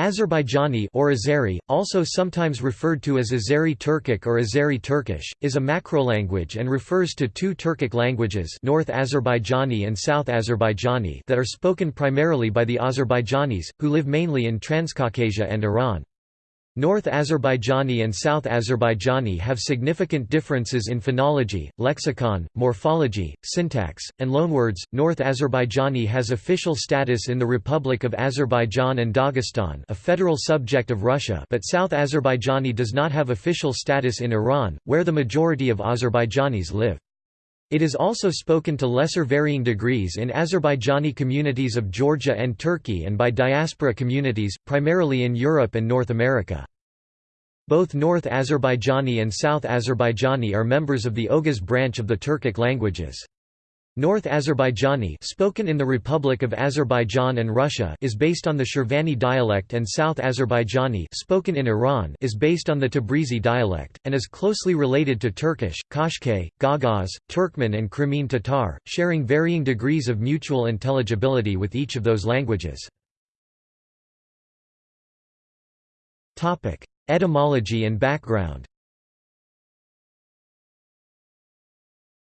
Azerbaijani or Azeri, also sometimes referred to as Azeri Turkic or Azeri Turkish, is a macrolanguage and refers to two Turkic languages North Azerbaijani and South Azerbaijani that are spoken primarily by the Azerbaijanis, who live mainly in Transcaucasia and Iran. North Azerbaijani and South Azerbaijani have significant differences in phonology, lexicon, morphology, syntax, and loanwords. North Azerbaijani has official status in the Republic of Azerbaijan and Dagestan, a federal subject of Russia, but South Azerbaijani does not have official status in Iran, where the majority of Azerbaijanis live. It is also spoken to lesser varying degrees in Azerbaijani communities of Georgia and Turkey and by diaspora communities, primarily in Europe and North America. Both North Azerbaijani and South Azerbaijani are members of the Oghuz branch of the Turkic languages. North Azerbaijani spoken in the Republic of Azerbaijan and Russia is based on the Shirvani dialect and South Azerbaijani spoken in Iran is based on the Tabrizi dialect, and is closely related to Turkish, Kashkai, Gagauz, Turkmen and Crimean Tatar, sharing varying degrees of mutual intelligibility with each of those languages. Etymology and background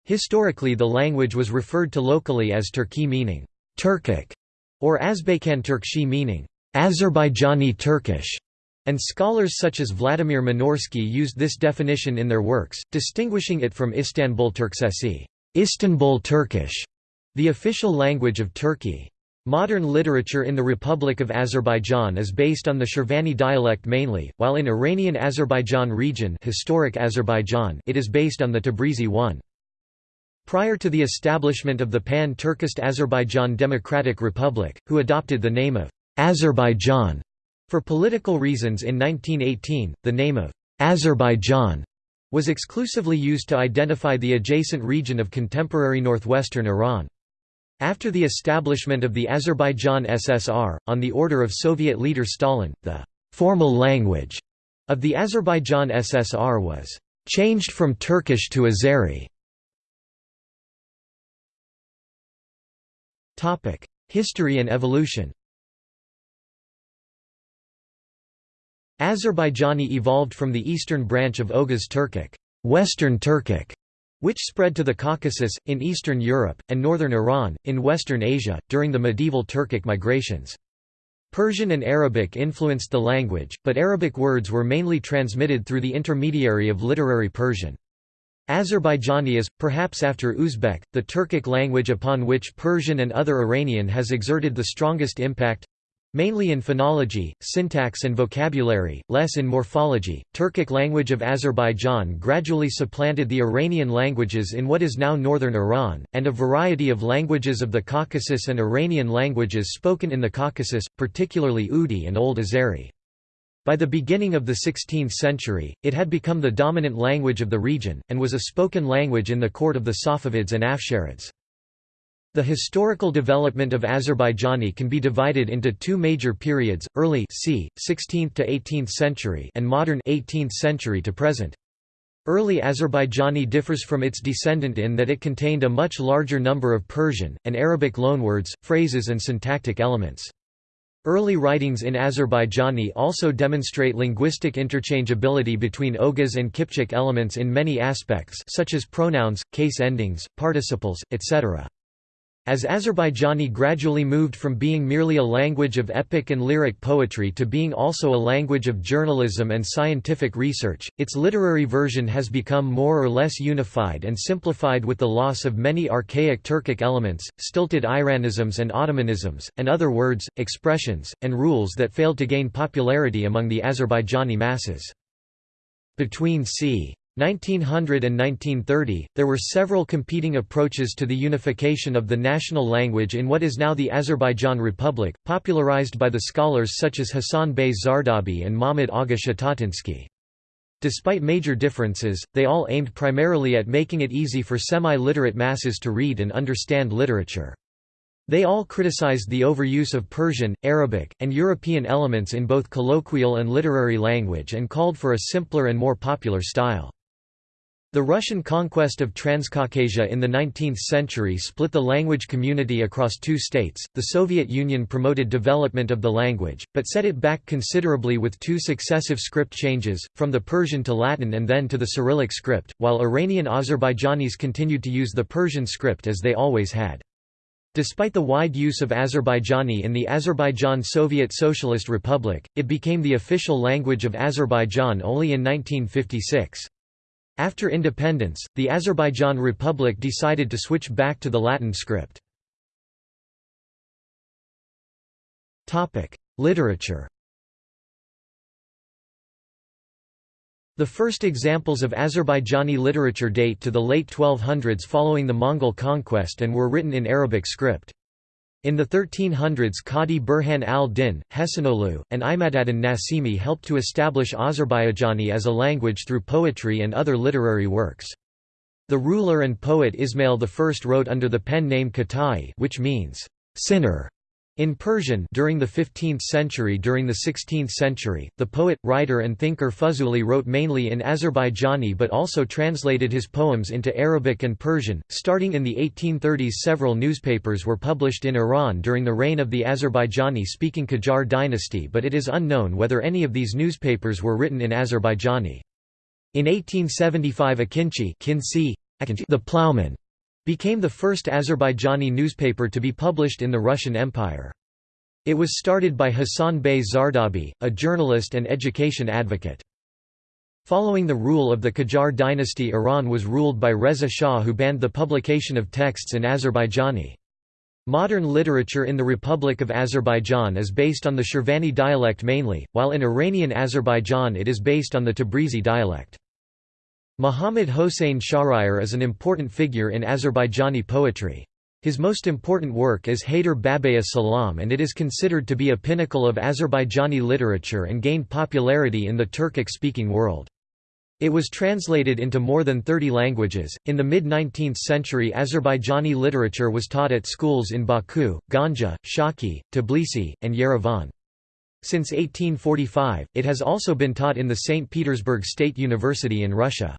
Historically the language was referred to locally as Turki meaning Turkic or Azbaykan Turkshi meaning Azerbaijani Turkish, and scholars such as Vladimir Minorsky used this definition in their works, distinguishing it from Istanbul Turksesi Istanbul Turkish, the official language of Turkey. Modern literature in the Republic of Azerbaijan is based on the Shirvani dialect mainly, while in Iranian Azerbaijan region historic Azerbaijan it is based on the Tabrizi one. Prior to the establishment of the Pan-Turkist Azerbaijan Democratic Republic, who adopted the name of Azerbaijan for political reasons in 1918, the name of Azerbaijan was exclusively used to identify the adjacent region of contemporary northwestern Iran. After the establishment of the Azerbaijan SSR, on the order of Soviet leader Stalin, the formal language of the Azerbaijan SSR was changed from Turkish to Azeri. History and evolution Azerbaijani evolved from the eastern branch of Oghuz Turkic, Western Turkic, which spread to the Caucasus, in eastern Europe, and northern Iran, in western Asia, during the medieval Turkic migrations. Persian and Arabic influenced the language, but Arabic words were mainly transmitted through the intermediary of literary Persian. Azerbaijani is, perhaps after Uzbek, the Turkic language upon which Persian and other Iranian has exerted the strongest impact mainly in phonology, syntax and vocabulary, less in morphology. Turkic language of Azerbaijan gradually supplanted the Iranian languages in what is now northern Iran, and a variety of languages of the Caucasus and Iranian languages spoken in the Caucasus, particularly Udi and Old Azeri. By the beginning of the 16th century, it had become the dominant language of the region, and was a spoken language in the court of the Safavids and Afsharids. The historical development of Azerbaijani can be divided into two major periods, early c. 16th to 18th century and modern 18th century to present. Early Azerbaijani differs from its descendant in that it contained a much larger number of Persian, and Arabic loanwords, phrases and syntactic elements. Early writings in Azerbaijani also demonstrate linguistic interchangeability between Oghuz and Kipchak elements in many aspects such as pronouns, case endings, participles, etc. As Azerbaijani gradually moved from being merely a language of epic and lyric poetry to being also a language of journalism and scientific research, its literary version has become more or less unified and simplified with the loss of many archaic Turkic elements, stilted Iranisms and Ottomanisms, and other words, expressions, and rules that failed to gain popularity among the Azerbaijani masses. Between c. 1900 and 1930, there were several competing approaches to the unification of the national language in what is now the Azerbaijan Republic, popularized by the scholars such as Hassan Bey Zardabi and Mahmud Agha Shatatinsky. Despite major differences, they all aimed primarily at making it easy for semi-literate masses to read and understand literature. They all criticized the overuse of Persian, Arabic, and European elements in both colloquial and literary language and called for a simpler and more popular style. The Russian conquest of Transcaucasia in the 19th century split the language community across two states. The Soviet Union promoted development of the language, but set it back considerably with two successive script changes, from the Persian to Latin and then to the Cyrillic script, while Iranian Azerbaijanis continued to use the Persian script as they always had. Despite the wide use of Azerbaijani in the Azerbaijan Soviet Socialist Republic, it became the official language of Azerbaijan only in 1956. After independence, the Azerbaijan Republic decided to switch back to the Latin script. Literature The first examples of Azerbaijani literature date to the late 1200s following the Mongol conquest and were written in Arabic script. In the 1300s Qadi Burhan al-Din, Hasanoghlu, and Imadaddin Nasimi helped to establish Azerbaijani as a language through poetry and other literary works. The ruler and poet Ismail I wrote under the pen name Khatai which means, sinner, in Persian during the 15th century During the 16th century, the poet, writer and thinker Fuzuli wrote mainly in Azerbaijani but also translated his poems into Arabic and Persian. Starting in the 1830s several newspapers were published in Iran during the reign of the Azerbaijani-speaking Qajar dynasty but it is unknown whether any of these newspapers were written in Azerbaijani. In 1875 Akinci the Ploughman became the first Azerbaijani newspaper to be published in the Russian Empire. It was started by Hassan Bey Zardabi, a journalist and education advocate. Following the rule of the Qajar dynasty Iran was ruled by Reza Shah who banned the publication of texts in Azerbaijani. Modern literature in the Republic of Azerbaijan is based on the Shirvani dialect mainly, while in Iranian Azerbaijan it is based on the Tabrizi dialect. Muhammad Hossein Shahryar is an important figure in Azerbaijani poetry. His most important work is Heydar Babaya Salam and it is considered to be a pinnacle of Azerbaijani literature and gained popularity in the Turkic-speaking world. It was translated into more than 30 languages. In the mid 19th century, Azerbaijani literature was taught at schools in Baku, Ganja, Shaki, Tbilisi, and Yerevan. Since 1845, it has also been taught in the St. Petersburg State University in Russia.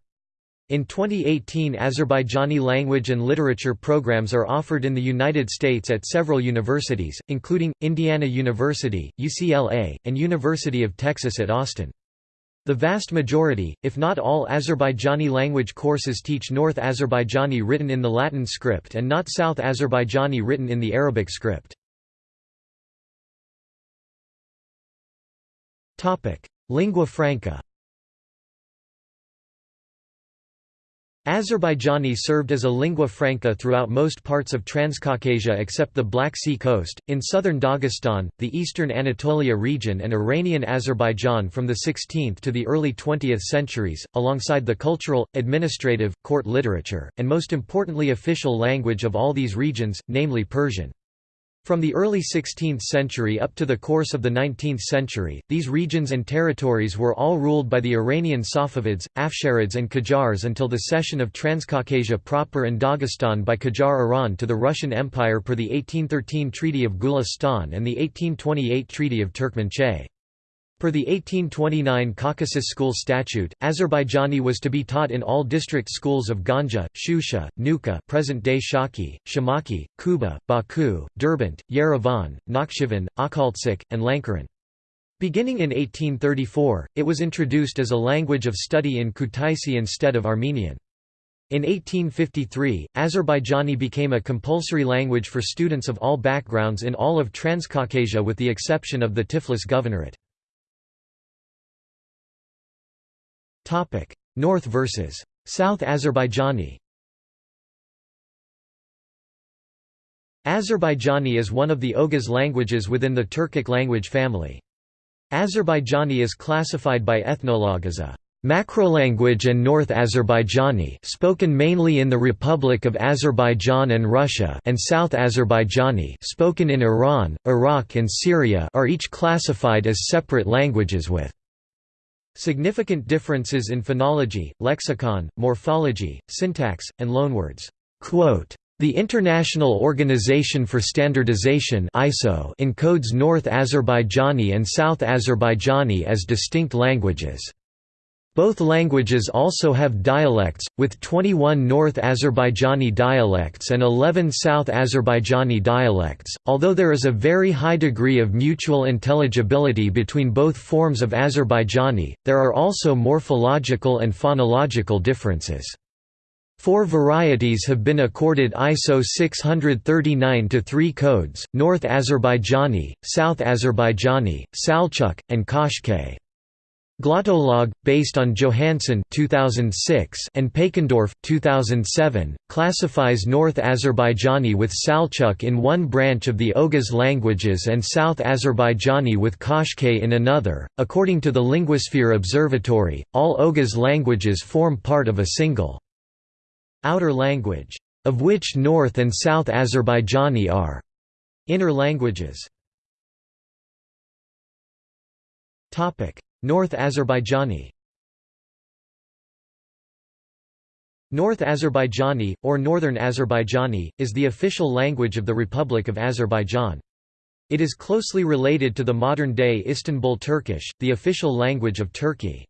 In 2018 Azerbaijani language and literature programs are offered in the United States at several universities, including, Indiana University, UCLA, and University of Texas at Austin. The vast majority, if not all Azerbaijani language courses teach North Azerbaijani written in the Latin script and not South Azerbaijani written in the Arabic script. Lingua franca Azerbaijani served as a lingua franca throughout most parts of Transcaucasia except the Black Sea coast, in southern Dagestan, the eastern Anatolia region and Iranian Azerbaijan from the 16th to the early 20th centuries, alongside the cultural, administrative, court literature, and most importantly official language of all these regions, namely Persian. From the early 16th century up to the course of the 19th century, these regions and territories were all ruled by the Iranian Safavids, Afsharids and Qajars until the cession of Transcaucasia proper and Dagestan by Qajar Iran to the Russian Empire per the 1813 Treaty of Gulistan and the 1828 Treaty of Turkmenchay. Per the 1829 Caucasus School Statute, Azerbaijani was to be taught in all district schools of Ganja, Shusha, Nuka present-day Shaki, Shamaki, Kuba, Baku, Derbent, Yerevan, Nakhchivan, Akhaltsikhe, and Lankaran. Beginning in 1834, it was introduced as a language of study in Kutaisi instead of Armenian. In 1853, Azerbaijani became a compulsory language for students of all backgrounds in all of Transcaucasia with the exception of the Tiflis Governorate. North versus South Azerbaijani Azerbaijani is one of the Oghuz languages within the Turkic language family. Azerbaijani is classified by Ethnologue as a macrolanguage and North Azerbaijani spoken mainly in the Republic of Azerbaijan and Russia and South Azerbaijani spoken in Iran, Iraq and Syria are each classified as separate languages with Significant differences in phonology, lexicon, morphology, syntax, and loanwords. The International Organization for Standardization encodes North Azerbaijani and South Azerbaijani as distinct languages. Both languages also have dialects, with 21 North Azerbaijani dialects and 11 South Azerbaijani dialects. Although there is a very high degree of mutual intelligibility between both forms of Azerbaijani, there are also morphological and phonological differences. Four varieties have been accorded ISO 639-3 codes, North Azerbaijani, South Azerbaijani, Salchuk, and Kashkay. Glottolog, based on Johanson 2006 and Pekendorf 2007, classifies North Azerbaijani with Salchuk in one branch of the Oghuz languages and South Azerbaijani with Kashkay in another. According to the Linguosphere Observatory, all Oghuz languages form part of a single outer language, of which North and South Azerbaijani are inner languages. North Azerbaijani North Azerbaijani, or Northern Azerbaijani, is the official language of the Republic of Azerbaijan. It is closely related to the modern-day Istanbul Turkish, the official language of Turkey.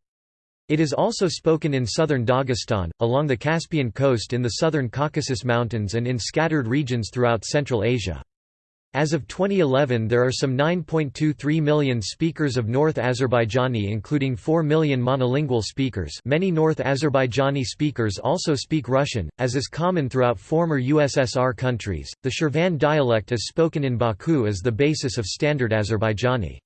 It is also spoken in southern Dagestan, along the Caspian coast in the southern Caucasus Mountains and in scattered regions throughout Central Asia. As of 2011 there are some 9.23 million speakers of North Azerbaijani including 4 million monolingual speakers many North Azerbaijani speakers also speak Russian, as is common throughout former USSR countries. The Shirvan dialect is spoken in Baku as the basis of Standard Azerbaijani.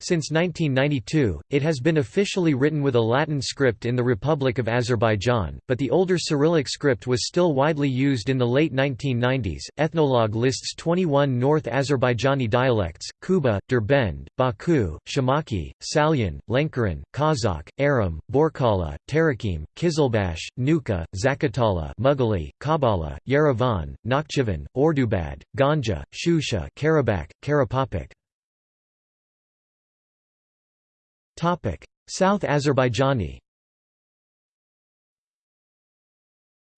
Since 1992, it has been officially written with a Latin script in the Republic of Azerbaijan, but the older Cyrillic script was still widely used in the late 1990s. Ethnologue lists 21 North Azerbaijani dialects Kuba, Derbend, Baku, Shamaki, Salyan, Lenkaran, Kazakh, Aram, Borkala, Tarakim, Kizilbash, Nuka, Zakatala, Mughali, Kabala, Yerevan, Nakhchivan, Ordubad, Ganja, Shusha, Karabakh, Karapapik. South Azerbaijani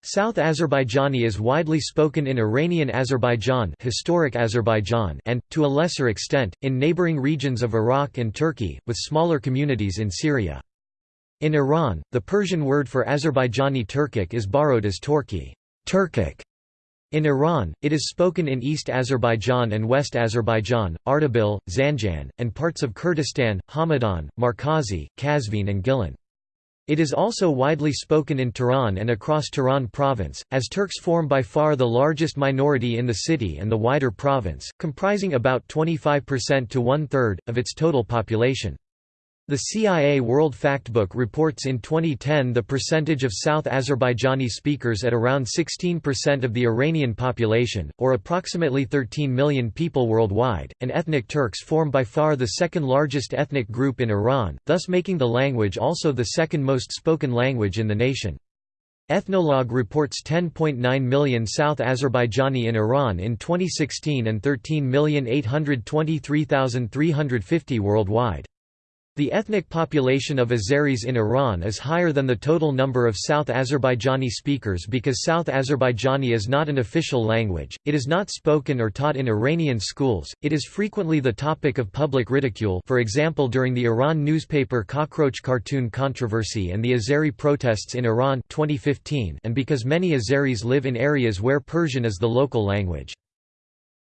South Azerbaijani is widely spoken in Iranian Azerbaijan, historic Azerbaijan and, to a lesser extent, in neighboring regions of Iraq and Turkey, with smaller communities in Syria. In Iran, the Persian word for Azerbaijani Turkic is borrowed as Torki Turkic", in Iran, it is spoken in East Azerbaijan and West Azerbaijan, Ardabil, Zanjan, and parts of Kurdistan, Hamadan, Markazi, Kazvin and Gilan. It is also widely spoken in Tehran and across Tehran province, as Turks form by far the largest minority in the city and the wider province, comprising about 25% to one-third, of its total population. The CIA World Factbook reports in 2010 the percentage of South Azerbaijani speakers at around 16% of the Iranian population, or approximately 13 million people worldwide, and ethnic Turks form by far the second largest ethnic group in Iran, thus making the language also the second most spoken language in the nation. Ethnologue reports 10.9 million South Azerbaijani in Iran in 2016 and 13,823,350 worldwide. The ethnic population of Azeris in Iran is higher than the total number of South Azerbaijani speakers because South Azerbaijani is not an official language, it is not spoken or taught in Iranian schools, it is frequently the topic of public ridicule for example during the Iran newspaper Cockroach cartoon controversy and the Azeri protests in Iran 2015 and because many Azeris live in areas where Persian is the local language.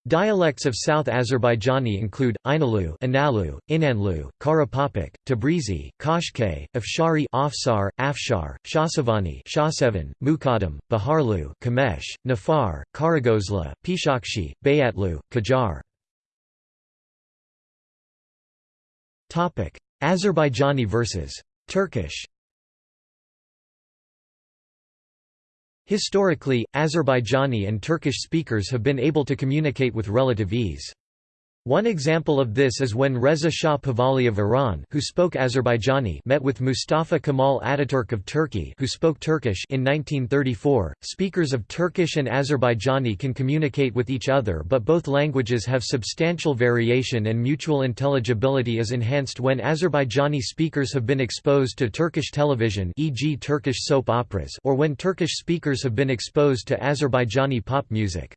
Dialects of South Azerbaijani include, Inalu Inalu, Inanlu, Karapapik, Tabrizi, Kashkay, Afshari Afsar, Afshar, Shahsevani Shahsevan, Mukadam, Baharlu Kamesh, Nafar, Karagozla, Pishakshi, Bayatlu, Kajar Azerbaijani versus Turkish Historically, Azerbaijani and Turkish speakers have been able to communicate with relative ease. One example of this is when Reza Shah Pahlavi of Iran who spoke Azerbaijani met with Mustafa Kemal Ataturk of Turkey who spoke Turkish in 1934. Speakers of Turkish and Azerbaijani can communicate with each other but both languages have substantial variation and mutual intelligibility is enhanced when Azerbaijani speakers have been exposed to Turkish television e.g. Turkish soap operas or when Turkish speakers have been exposed to Azerbaijani pop music.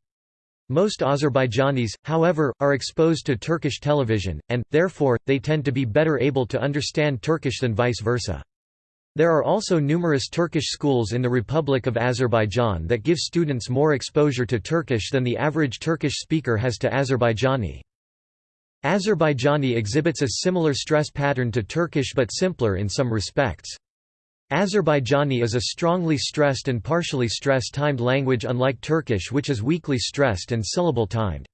Most Azerbaijanis, however, are exposed to Turkish television, and, therefore, they tend to be better able to understand Turkish than vice versa. There are also numerous Turkish schools in the Republic of Azerbaijan that give students more exposure to Turkish than the average Turkish speaker has to Azerbaijani. Azerbaijani exhibits a similar stress pattern to Turkish but simpler in some respects. Azerbaijani is a strongly stressed and partially stress-timed language unlike Turkish which is weakly stressed and syllable-timed.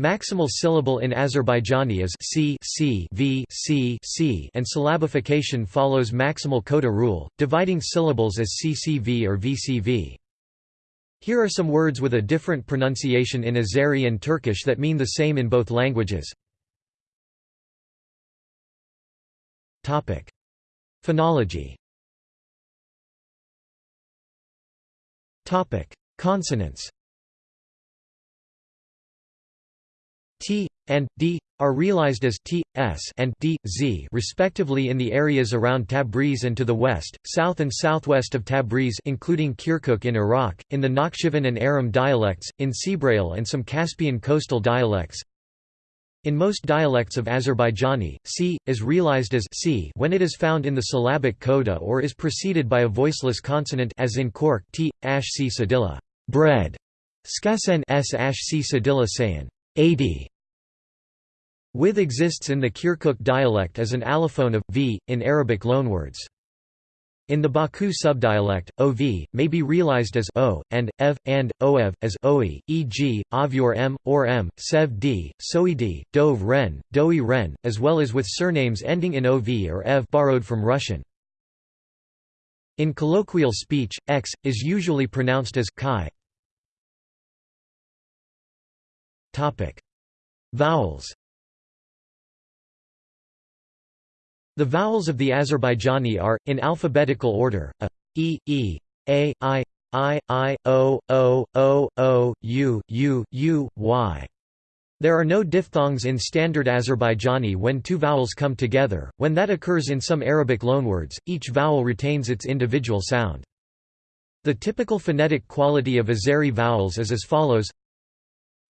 Maximal syllable in Azerbaijani is c, c, v, c, c, and syllabification follows maximal coda rule, dividing syllables as ccv or vcv. Here are some words with a different pronunciation in Azeri and Turkish that mean the same in both languages. Phonology. Topic: Consonants. T and D are realized as t, s and d, z respectively in the areas around Tabriz and to the west, south and southwest of Tabriz including Kirkuk in Iraq, in the Nakhchivan and Aram dialects, in Sebrail and some Caspian coastal dialects. In most dialects of Azerbaijani, c is realized as c when it is found in the syllabic coda or is preceded by a voiceless consonant as in Kork t ash c sadilla bread, skasen s ash c sadilla sayan 80 with exists in the Kirkuk dialect as an allophone of v in Arabic loanwords. In the Baku subdialect, ov may be realized as o and ev and oev as oe, e.g., avyor m or m, sev d, soed, dov ren, doi ren, as well as with surnames ending in ov or ev borrowed from Russian. In colloquial speech, x is usually pronounced as chi. Topic: Vowels. The vowels of the Azerbaijani are, in alphabetical order, a, e, e, a, i, i, i, o, o, o, o, u, u, u, y. There are no diphthongs in standard Azerbaijani when two vowels come together. When that occurs in some Arabic loanwords, each vowel retains its individual sound. The typical phonetic quality of Azeri vowels is as follows: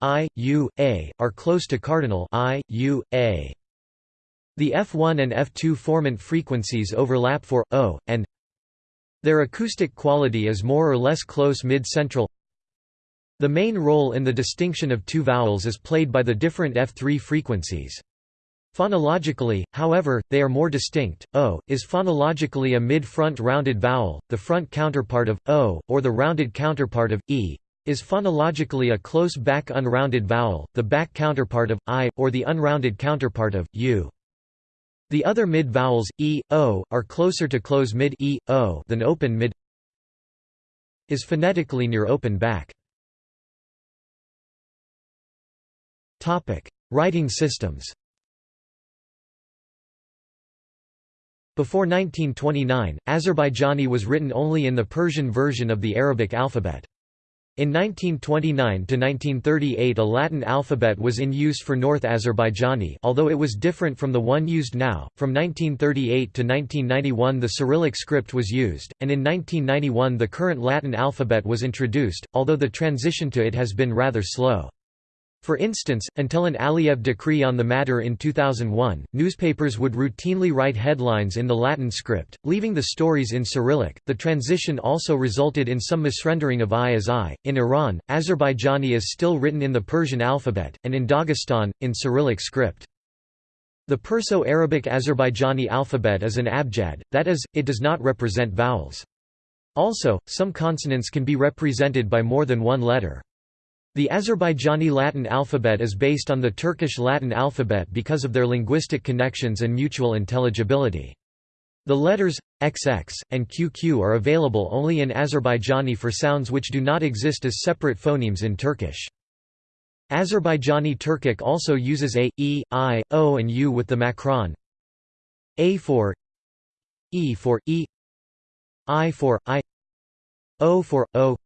i, u, a are close to cardinal i, u, a. The F1 and F2 formant frequencies overlap for O, and their acoustic quality is more or less close mid-central. The main role in the distinction of two vowels is played by the different F3 frequencies. Phonologically, however, they are more distinct. O is phonologically a mid-front rounded vowel, the front counterpart of o, or the rounded counterpart of e, is phonologically a close back unrounded vowel, the back counterpart of i, or the unrounded counterpart of u. The other mid-vowels, e, o, are closer to close mid e, o than open mid is phonetically near open back. Writing systems Before 1929, Azerbaijani was written only in the Persian version of the Arabic alphabet. In 1929–1938 a Latin alphabet was in use for North Azerbaijani although it was different from the one used now, from 1938 to 1991 the Cyrillic script was used, and in 1991 the current Latin alphabet was introduced, although the transition to it has been rather slow. For instance, until an Aliyev decree on the matter in 2001, newspapers would routinely write headlines in the Latin script, leaving the stories in Cyrillic. The transition also resulted in some misrendering of I as I. In Iran, Azerbaijani is still written in the Persian alphabet, and in Dagestan, in Cyrillic script. The Perso-Arabic Azerbaijani alphabet is an abjad, that is, it does not represent vowels. Also, some consonants can be represented by more than one letter. The Azerbaijani Latin alphabet is based on the Turkish Latin alphabet because of their linguistic connections and mutual intelligibility. The letters XX and QQ are available only in Azerbaijani for sounds which do not exist as separate phonemes in Turkish. Azerbaijani Turkic also uses a, e, i, o and u with the macron. a for e for e i for i o for o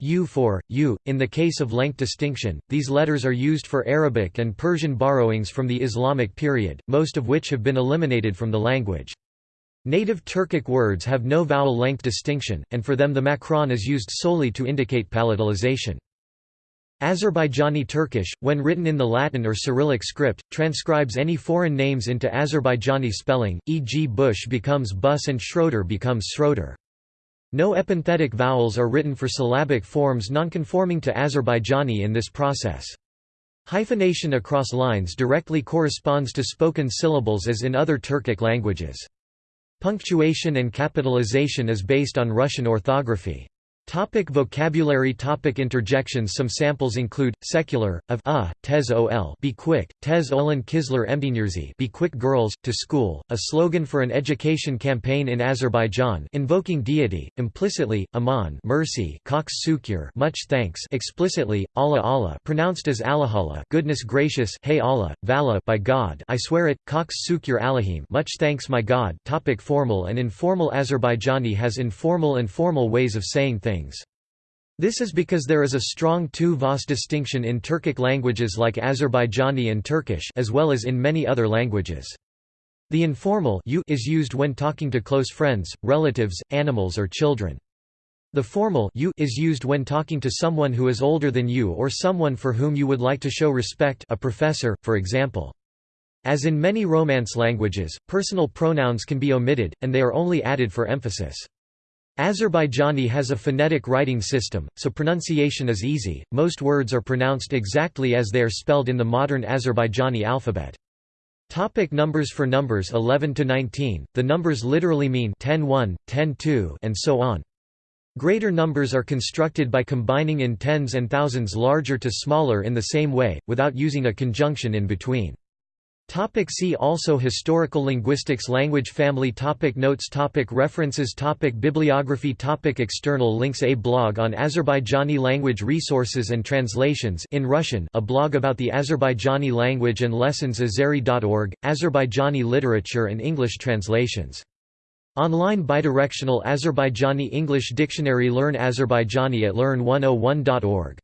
U for, U. In the case of length distinction, these letters are used for Arabic and Persian borrowings from the Islamic period, most of which have been eliminated from the language. Native Turkic words have no vowel length distinction, and for them the macron is used solely to indicate palatalization. Azerbaijani Turkish, when written in the Latin or Cyrillic script, transcribes any foreign names into Azerbaijani spelling, e.g. Bush becomes Bus and Schroeder becomes Schroeder. No epenthetic vowels are written for syllabic forms nonconforming to Azerbaijani in this process. Hyphenation across lines directly corresponds to spoken syllables as in other Turkic languages. Punctuation and capitalization is based on Russian orthography. Topic vocabulary Topic Interjections Some samples include, secular, of a, tez ol be quick, tez olan kizler emdinirzi be quick girls, to school, a slogan for an education campaign in Azerbaijan invoking deity, implicitly, aman mercy cox much thanks explicitly, Allah Allah pronounced as Allahallah goodness gracious hey Allah, Vala by God I swear it, cox sukur Allahim much thanks my God Topic Formal and informal Azerbaijani has informal and formal ways of saying things This is because there is a strong tu-vas distinction in Turkic languages like Azerbaijani and Turkish as well as in many other languages. The informal you is used when talking to close friends, relatives, animals or children. The formal you is used when talking to someone who is older than you or someone for whom you would like to show respect a professor, for example. As in many Romance languages, personal pronouns can be omitted, and they are only added for emphasis. Azerbaijani has a phonetic writing system, so pronunciation is easy, most words are pronounced exactly as they are spelled in the modern Azerbaijani alphabet. Topic numbers For numbers 11 to 19, the numbers literally mean 10 1, 10 2, and so on. Greater numbers are constructed by combining in tens and thousands larger to smaller in the same way, without using a conjunction in between. Topic see also Historical linguistics Language family topic Notes topic References topic Bibliography topic External links A blog on Azerbaijani language resources and translations in Russian a blog about the Azerbaijani language and lessons Azeri.org, Azerbaijani literature and English translations. Online bidirectional Azerbaijani English dictionary Learn Azerbaijani at learn101.org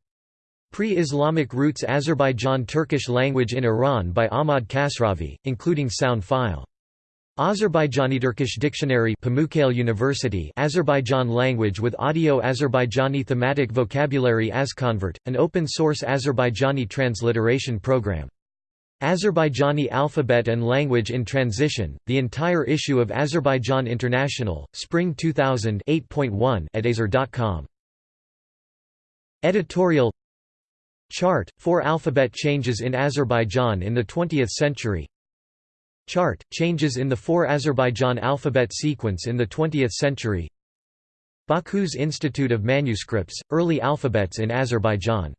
Pre-Islamic roots Azerbaijan Turkish language in Iran by Ahmad Kasravi, including sound file. Azerbaijani Turkish Dictionary Pamukkale University Azerbaijan language with audio Azerbaijani thematic vocabulary Azconvert, an open-source Azerbaijani transliteration program. Azerbaijani Alphabet and Language in Transition, the entire issue of Azerbaijan International, Spring 2000 8.1 at azer.com. Editorial Chart, four alphabet changes in Azerbaijan in the 20th century. Chart, changes in the four Azerbaijan alphabet sequence in the 20th century. Baku's Institute of Manuscripts, Early Alphabets in Azerbaijan